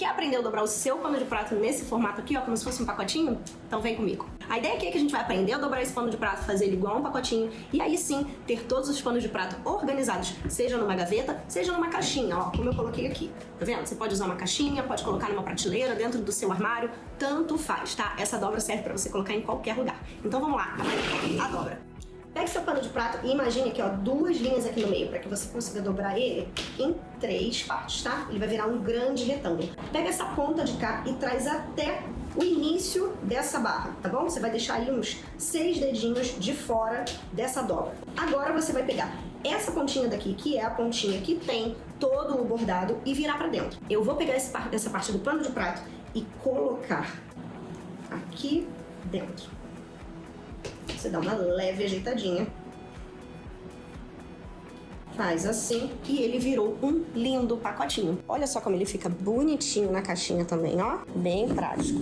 Quer aprender a dobrar o seu pano de prato nesse formato aqui, ó, como se fosse um pacotinho? Então vem comigo. A ideia aqui é que a gente vai aprender a dobrar esse pano de prato, fazer ele igual um pacotinho, e aí sim ter todos os panos de prato organizados, seja numa gaveta, seja numa caixinha, ó, como eu coloquei aqui. Tá vendo? Você pode usar uma caixinha, pode colocar numa prateleira, dentro do seu armário, tanto faz, tá? Essa dobra serve pra você colocar em qualquer lugar. Então vamos lá, a dobra. Pegue seu pano de prato e imagine aqui, ó, duas linhas aqui no meio, para que você consiga dobrar ele em três partes, tá? Ele vai virar um grande retângulo. Pega essa ponta de cá e traz até o início dessa barra, tá bom? Você vai deixar aí uns seis dedinhos de fora dessa dobra. Agora você vai pegar essa pontinha daqui, que é a pontinha que tem todo o bordado, e virar pra dentro. Eu vou pegar essa parte do pano de prato e colocar aqui dentro. Você dá uma leve ajeitadinha. Faz assim e ele virou um lindo pacotinho. Olha só como ele fica bonitinho na caixinha também, ó. Bem prático.